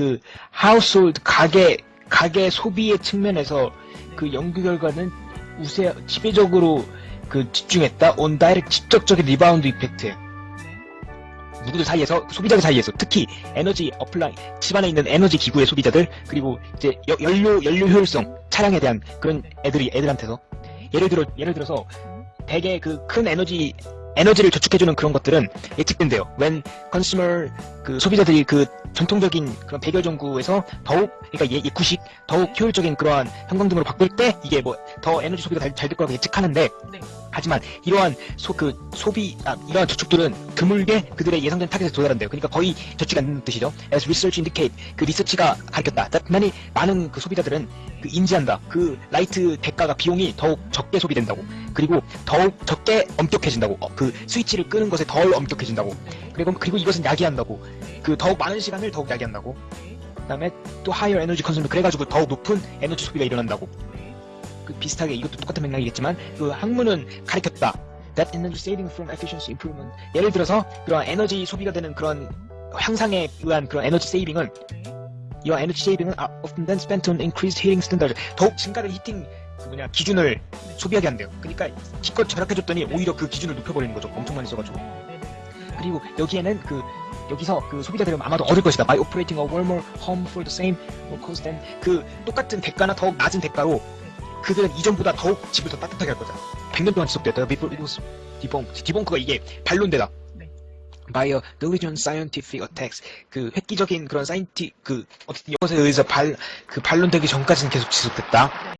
그 household 가계 가계 소비의 측면에서 그 연구 결과는 우세 지배적으로 그 집중했다. on direct 직접적인 rebound effect에 누구들 사이에서 소비자들 사이에서 특히 에너지 appliance 집안에 있는 에너지 기구의 소비자들 그리고 이제 여- 연료 연료 효율성 차량에 대한 그런 애들이 애들한테서. 예를 들어 예를 들어서 대개 그 큰 에너지 에너지를 저축해주는 그런 것들은 예측된대요. when consumer 그 소비자들이 그 전통적인 그런 백열 전구에서 더욱 그러니까 예, 예구식 더욱 효율적인 그러한 형광등으로 바꿀 때 이게 뭐 더 에너지 소비가 잘 될 거라고 예측하는데 네. 하지만 이러한 소, 그 소비 아, 이러한 저축들은 드물게 그들의 예상된 타겟에 도달한대요. 그러니까 거의 안 되는 뜻이죠. As research indicate 그 리서치가 가르쳤다. many 많은 그 소비자들은 그 인지한다. 그 light 대가가 비용이 더욱 적게 소비된다고. 그리고 더욱 적게 엄격해진다고. 어, 그 스위치를 끄는 것에 덜 엄격해진다고. 그리고 그리고 이것은 야기한다고. 그 더욱 많은 시간을 더욱 야기한다고. 그 다음에 또 higher energy consumption 그래가지고 더욱 높은 에너지 소비가 일어난다고. 그 비슷하게 이것도 똑같은 맥락이겠지만 그 학문은 가리켰다. That energy saving from efficiency improvement. 예를 들어서 그런 에너지 소비가 되는 그런 향상에 의한 그런 에너지 세이빙은 이 에너지 세이빙은 are often then spent on increased heating standards. 더욱 증가된 히팅 그 뭐냐 기준을 소비하게 한대요. 그러니까 기껏 절약해줬더니 오히려 그 기준을 높여버리는 거죠. 엄청 많이 써가지고. 그리고 여기에는 그 여기서 그 소비자들은 아마도 얻을 것이다. By operating a warmer home for the same cost than 그 똑같은 대가나 더욱 낮은 대가로 그들은 이전보다 더욱 집을 더 따뜻하게 할 거다. 100년 동안 지속됐다. Debunked. 디벙크가 이게 반론되다. 네. By a diligent scientific attacks. 그 획기적인 그런 사이언티 그 어쨌든 이것에 의해서 발 그 반론되기 전까지는 계속 지속됐다.